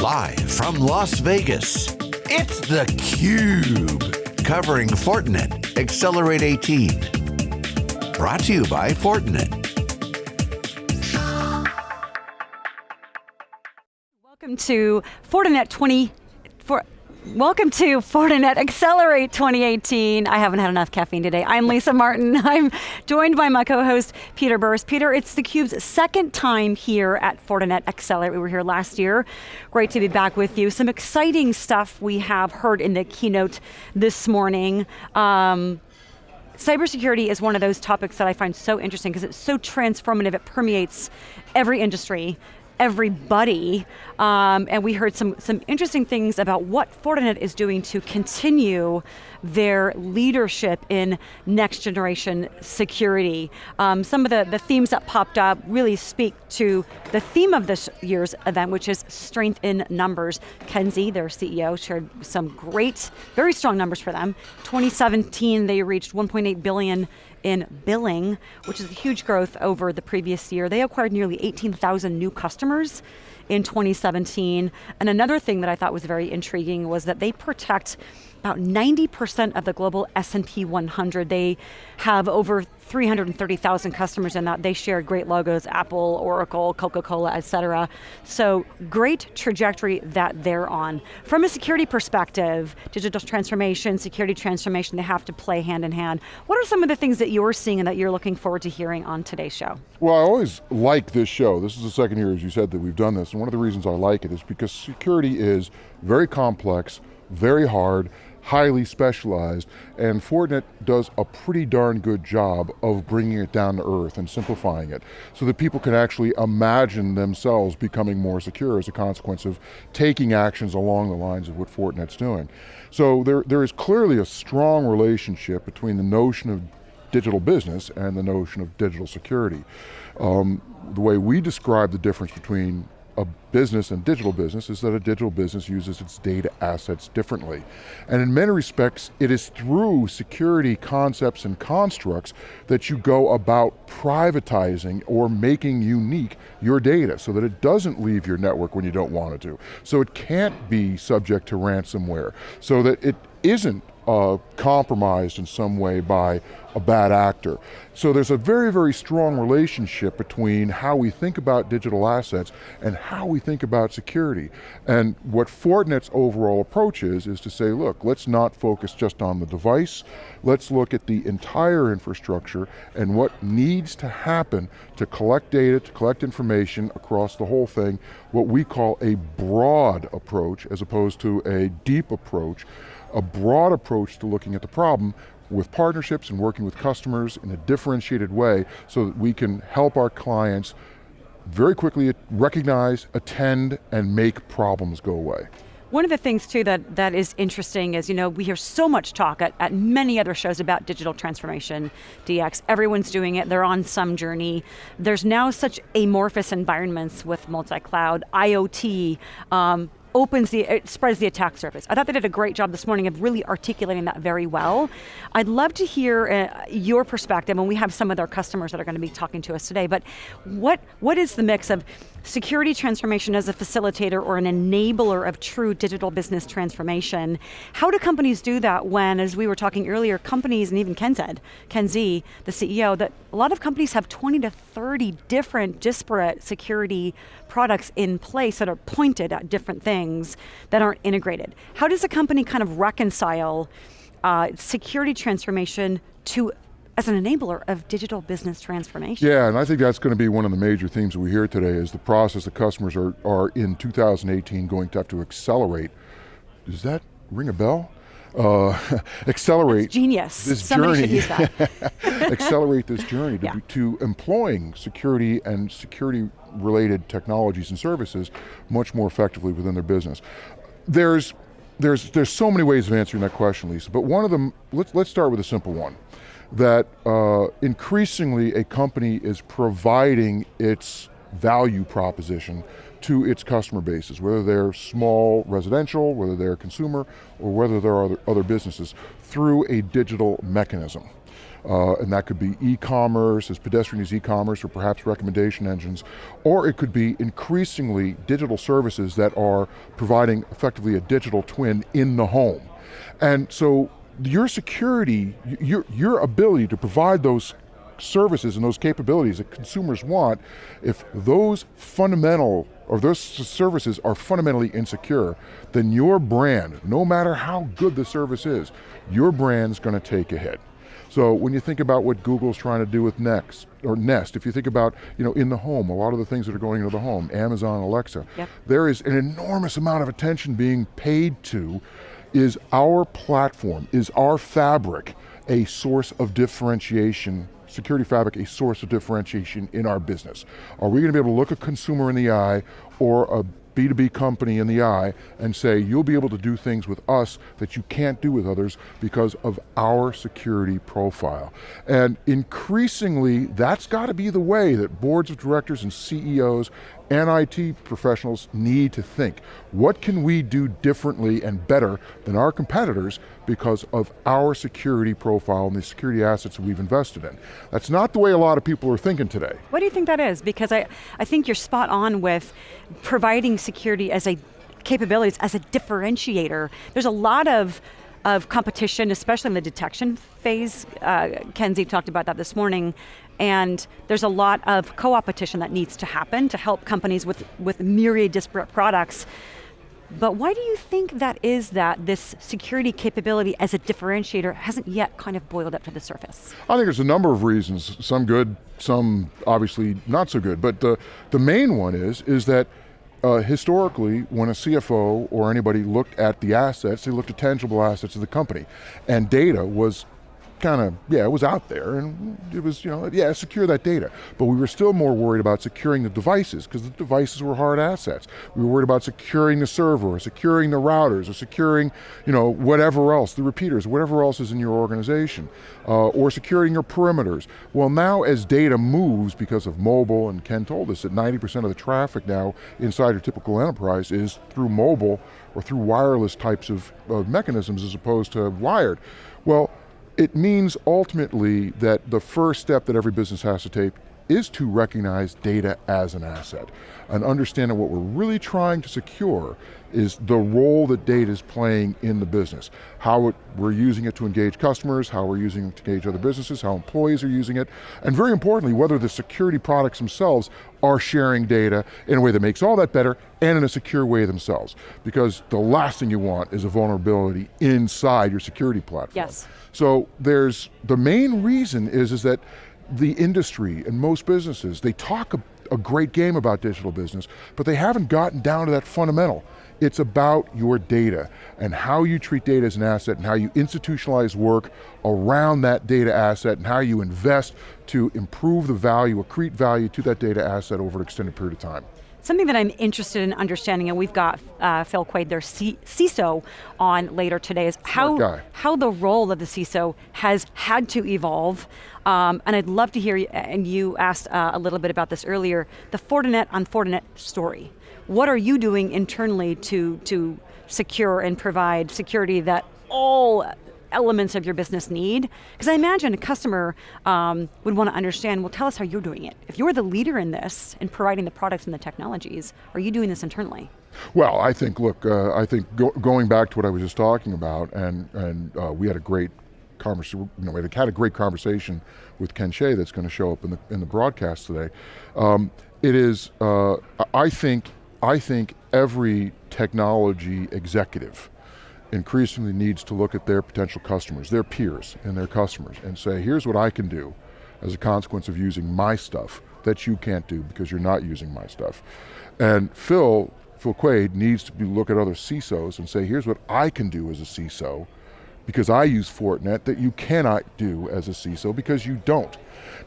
Live from Las Vegas, it's theCUBE. Covering Fortinet Accelerate 18. Brought to you by Fortinet. Welcome to Fortinet 20, for, Welcome to Fortinet Accelerate 2018. I haven't had enough caffeine today. I'm Lisa Martin. I'm joined by my co-host, Peter Burris. Peter, it's theCUBE's second time here at Fortinet Accelerate. We were here last year. Great to be back with you. Some exciting stuff we have heard in the keynote this morning. Um, cybersecurity is one of those topics that I find so interesting because it's so transformative, it permeates every industry everybody. Um, and we heard some, some interesting things about what Fortinet is doing to continue their leadership in next generation security. Um, some of the, the themes that popped up really speak to the theme of this year's event, which is strength in numbers. Ken Xie, their CEO, shared some great, very strong numbers for them. 2017, they reached 1.8 billion in billing, which is a huge growth over the previous year. They acquired nearly 18,000 new customers in 2017. And another thing that I thought was very intriguing was that they protect about 90% of the global S&P 100. They have over 330,000 customers in that. They share great logos, Apple, Oracle, Coca-Cola, et cetera. So great trajectory that they're on. From a security perspective, digital transformation, security transformation, they have to play hand in hand. What are some of the things that you're seeing and that you're looking forward to hearing on today's show? Well, I always like this show. This is the second year, as you said, that we've done this, and one of the reasons I like it is because security is very complex, very hard, highly specialized, and Fortinet does a pretty darn good job of bringing it down to earth and simplifying it, so that people can actually imagine themselves becoming more secure as a consequence of taking actions along the lines of what Fortinet's doing. So there, there is clearly a strong relationship between the notion of digital business and the notion of digital security. Um, the way we describe the difference between a business and digital business is that a digital business uses its data assets differently. And in many respects, it is through security concepts and constructs that you go about privatizing or making unique your data so that it doesn't leave your network when you don't want it to. So it can't be subject to ransomware. So that it isn't uh, compromised in some way by a bad actor. So there's a very, very strong relationship between how we think about digital assets and how we think about security. And what Fortinet's overall approach is, is to say, look, let's not focus just on the device, let's look at the entire infrastructure and what needs to happen to collect data, to collect information across the whole thing, what we call a broad approach as opposed to a deep approach a broad approach to looking at the problem with partnerships and working with customers in a differentiated way so that we can help our clients very quickly recognize, attend, and make problems go away. One of the things too that, that is interesting is, you know, we hear so much talk at, at many other shows about digital transformation, DX. Everyone's doing it, they're on some journey. There's now such amorphous environments with multi-cloud, IoT, um, opens the, it spreads the attack surface. I thought they did a great job this morning of really articulating that very well. I'd love to hear uh, your perspective, and we have some of our customers that are going to be talking to us today, but what, what is the mix of security transformation as a facilitator or an enabler of true digital business transformation. How do companies do that when, as we were talking earlier, companies, and even Ken said, Ken Xie, the CEO, that a lot of companies have 20 to 30 different disparate security products in place that are pointed at different things that aren't integrated. How does a company kind of reconcile uh, security transformation to as an enabler of digital business transformation. Yeah, and I think that's going to be one of the major themes we hear today is the process that customers are, are in 2018 going to have to accelerate. Does that ring a bell? Uh, accelerate That's genius. this Somebody journey. accelerate this journey to, yeah. to employing security and security related technologies and services much more effectively within their business. There's, there's, there's so many ways of answering that question, Lisa, but one of them, let's, let's start with a simple one that uh, increasingly a company is providing its value proposition to its customer bases, whether they're small residential, whether they're consumer, or whether there are other, businesses, through a digital mechanism. uh, and that could be e-commerce, as pedestrian as e-commerce, or perhaps recommendation engines, or it could be increasingly digital services that are providing effectively a digital twin in the home. And so your security, your, your ability to provide those services and those capabilities that consumers want, if those fundamental, or those services are fundamentally insecure, then your brand, no matter how good the service is, your brand's going to take a hit. So when you think about what Google's trying to do with Next, or Nest, if you think about you know, in the home, a lot of the things that are going into the home, Amazon, Alexa, yep. there is an enormous amount of attention being paid to is our platform, is our fabric a source of differentiation security fabric a source of differentiation in our business? Are we going to be able to look a consumer in the eye or a B2B company in the eye and say, you'll be able to do things with us that you can't do with others because of our security profile. And increasingly, that's got to be the way that boards of directors and CEOs and IT professionals need to think. What can we do differently and better than our competitors because of our security profile and the security assets we've invested in? That's not the way a lot of people are thinking today. What do you think that is? Because I, I think you're spot on with providing security as a capabilities, as a differentiator. There's a lot of of competition, especially in the detection phase. Uh, Ken Xie talked about that this morning. And there's a lot of co-opetition that needs to happen to help companies with, with myriad disparate products. But why do you think that is that this security capability as a differentiator hasn't yet kind of boiled up to the surface? I think there's a number of reasons, some good, some obviously not so good. But the, the main one is, is that uh, historically, when a CFO or anybody looked at the assets, they looked at tangible assets of the company. And data was kind of, yeah, it was out there and it was, you know, yeah, secure that data. But we were still more worried about securing the devices because the devices were hard assets. We were worried about securing the server, or securing the routers, or securing, you know, whatever else, the repeaters, whatever else is in your organization, uh, or securing your perimeters. Well now as data moves because of mobile, and Ken told us that 90% of the traffic now inside your typical enterprise is through mobile or through wireless types of, of mechanisms as opposed to wired. Well, it means ultimately that the first step that every business has to take is to recognize data as an asset and understand that what we're really trying to secure is the role that data is playing in the business. How it, we're using it to engage customers, how we're using it to engage other businesses, how employees are using it, and very importantly, whether the security products themselves are sharing data in a way that makes all that better and in a secure way themselves. Because the last thing you want is a vulnerability inside your security platform. Yes. So there's, the main reason is, is that the industry and most businesses, they talk a, a great game about digital business, but they haven't gotten down to that fundamental. It's about your data and how you treat data as an asset and how you institutionalize work around that data asset and how you invest to improve the value, accrete value to that data asset over an extended period of time. Something that I'm interested in understanding, and we've got uh, Phil Quade, their C CISO, on later today, is how, how the role of the CISO has had to evolve. Um, and I'd love to hear, and you asked uh, a little bit about this earlier, the Fortinet on Fortinet story. What are you doing internally to, to secure and provide security that all elements of your business need? Because I imagine a customer um, would want to understand, well tell us how you're doing it. If you're the leader in this, in providing the products and the technologies, are you doing this internally? Well, I think, look, uh, I think go going back to what I was just talking about, and, and uh, we had a great conversation, you know, we had a great conversation with Ken Xie that's going to show up in the, in the broadcast today. Um, it is, uh, I think, I think every technology executive increasingly needs to look at their potential customers, their peers and their customers and say, here's what I can do as a consequence of using my stuff that you can't do because you're not using my stuff. And Phil, Phil Quade needs to be, look at other CISOs and say, here's what I can do as a CISO because I use Fortinet that you cannot do as a CISO because you don't.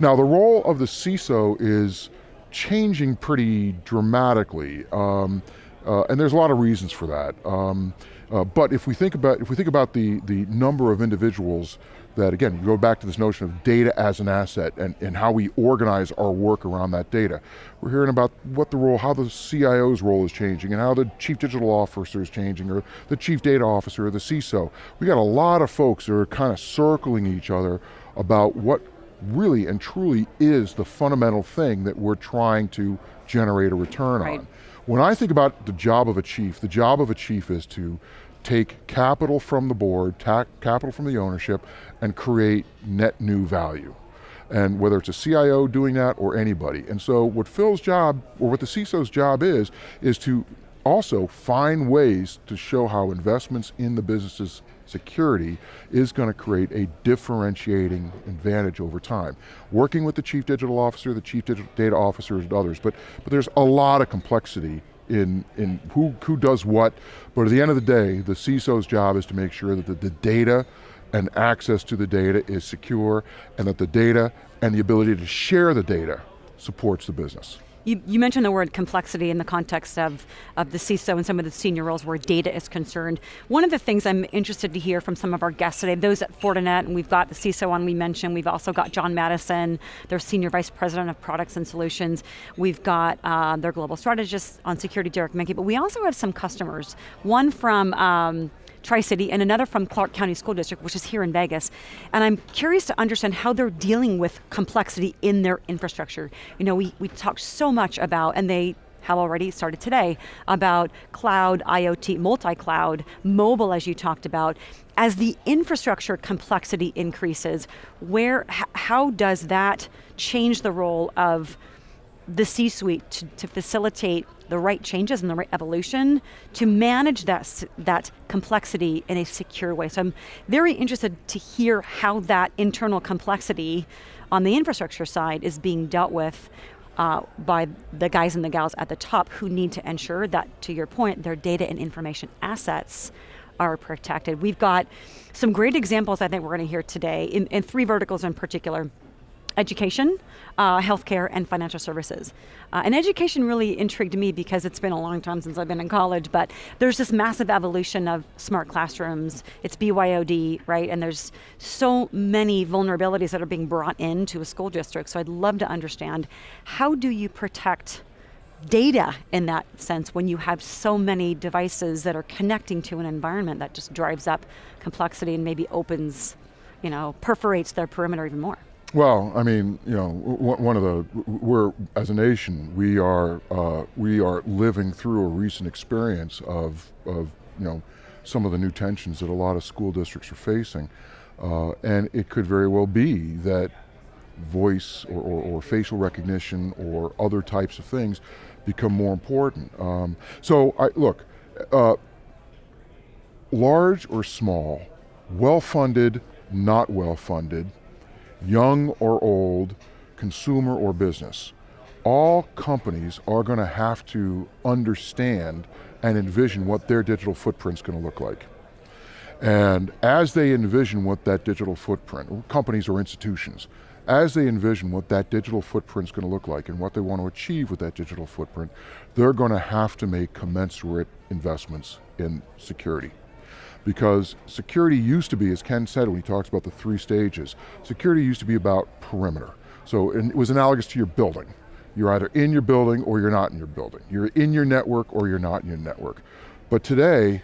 Now the role of the CISO is changing pretty dramatically. Um, uh, and there's a lot of reasons for that. Um, Uh, but if we think about if we think about the the number of individuals that again we go back to this notion of data as an asset and, and how we organize our work around that data. We're hearing about what the role, how the CIO's role is changing and how the chief digital officer is changing or the chief data officer or the CISO. We got a lot of folks that are kind of circling each other about what really and truly is the fundamental thing that we're trying to generate a return right. on. When I think about the job of a chief, the job of a chief is to take capital from the board, capital from the ownership, and create net new value. And whether it's a CIO doing that or anybody. And so what Phil's job, or what the CISO's job is, is to also find ways to show how investments in the business's security is going to create a differentiating advantage over time. Working with the chief digital officer, the chief data officers and others, but, but there's a lot of complexity in, in who, who does what, but at the end of the day, the CISO's job is to make sure that the, the data and access to the data is secure and that the data and the ability to share the data supports the business. You, you, mentioned the word complexity in the context of, of the CISO and some of the senior roles where data is concerned. One of the things I'm interested to hear from some of our guests today, those at Fortinet, and we've got the CISO on we mentioned, we've also got John Madison, their Senior Vice President of Products and Solutions. We've got uh, their Global Strategist on Security, Derek Manky, but we also have some customers. One from um, Tri-City and another from Clark County School District, which is here in Vegas. And I'm curious to understand how they're dealing with complexity in their infrastructure. You know, we, we talked so much about, and they have already started today, about cloud, IoT, multi-cloud, mobile as you talked about. As the infrastructure complexity increases, where, how does that change the role of the C-suite to, to, facilitate the right changes and the right evolution to manage that, that complexity in a secure way. So I'm very interested to hear how that internal complexity on the infrastructure side is being dealt with uh, by the guys and the gals at the top who need to ensure that, to your point, their data and information assets are protected. We've got some great examples I think we're going to hear today in, in three verticals in particular education, uh, healthcare, and financial services. Uh, and education really intrigued me because it's been a long time since I've been in college, but there's this massive evolution of smart classrooms. It's BYOD, right? And there's so many vulnerabilities that are being brought into a school district. So I'd love to understand how do you protect data in that sense when you have so many devices that are connecting to an environment that just drives up complexity and maybe opens, you know, perforates their perimeter even more. Well, I mean, you know, one of the we're as a nation we are uh, we are living through a recent experience of of you know some of the new tensions that a lot of school districts are facing, uh, and it could very well be that voice or, or, or, facial recognition or other types of things become more important. Um, so, I, look, uh, large or small, well funded, not well funded young or old, consumer or business, all companies are going to have to understand and envision what their digital footprint is going to look like. And as they envision what that digital footprint, companies or institutions, as they envision what that digital footprint is going to look like and what they want to achieve with that digital footprint, they're going to have to make commensurate investments in security because security used to be, as Ken said when he talks about the three stages, security used to be about perimeter. So it was analogous to your building. You're either in your building or you're not in your building. You're in your network or you're not in your network. But today,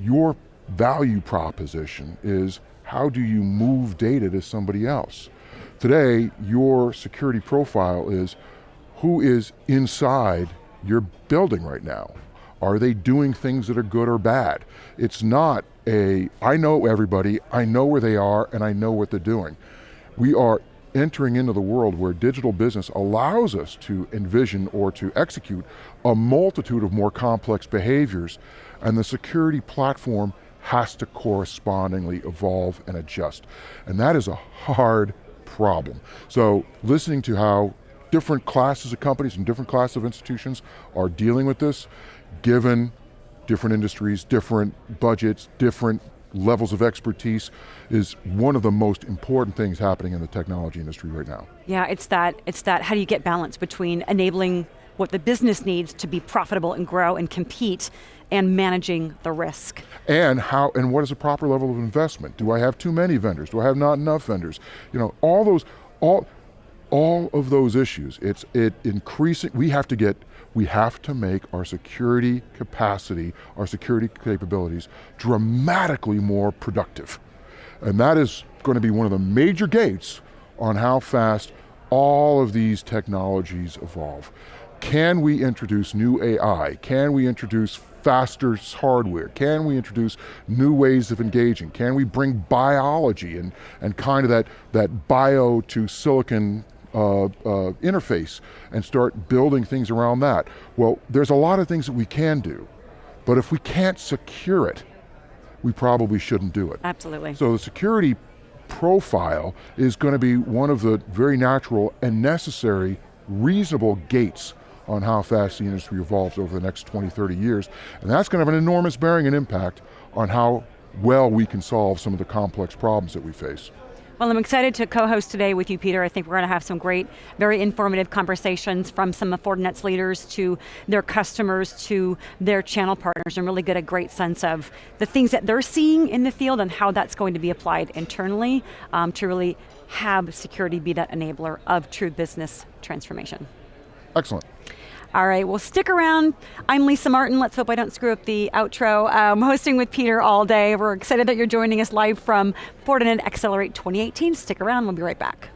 your value proposition is how do you move data to somebody else? Today, your security profile is who is inside your building right now. Are they doing things that are good or bad? It's not a, I know everybody, I know where they are, and I know what they're doing. We are entering into the world where digital business allows us to envision or to execute a multitude of more complex behaviors, and the security platform has to correspondingly evolve and adjust. And that is a hard problem. So listening to how different classes of companies and different classes of institutions are dealing with this, given different industries, different budgets, different levels of expertise is one of the most important things happening in the technology industry right now. Yeah, it's that, it's that how do you get balance between enabling what the business needs to be profitable and grow and compete and managing the risk. And how, and what is a proper level of investment? Do I have too many vendors? Do I have not enough vendors? You know, all those, all, all of those issues, it's it increasing, we have to get, we have to make our security capacity, our security capabilities dramatically more productive. And that is going to be one of the major gates on how fast all of these technologies evolve. Can we introduce new AI? Can we introduce faster hardware? Can we introduce new ways of engaging? Can we bring biology and, and kind of that, that bio to silicon uh, uh, interface and start building things around that. Well, there's a lot of things that we can do, but if we can't secure it, we probably shouldn't do it. Absolutely. So the security profile is going to be one of the very natural and necessary, reasonable gates on how fast the industry evolves over the next 20, 30 years. And that's going to have an enormous bearing and impact on how well we can solve some of the complex problems that we face. Well, I'm excited to co-host today with you, Peter. I think we're going to have some great, very informative conversations from some of Fortinet's leaders to their customers to their channel partners and really get a great sense of the things that they're seeing in the field and how that's going to be applied internally um, to really have security be that enabler of true business transformation. Excellent. All right, well stick around. I'm Lisa Martin, let's hope I don't screw up the outro. I'm um, hosting with Peter all day. We're excited that you're joining us live from Fortinet Accelerate 2018. Stick around, we'll be right back.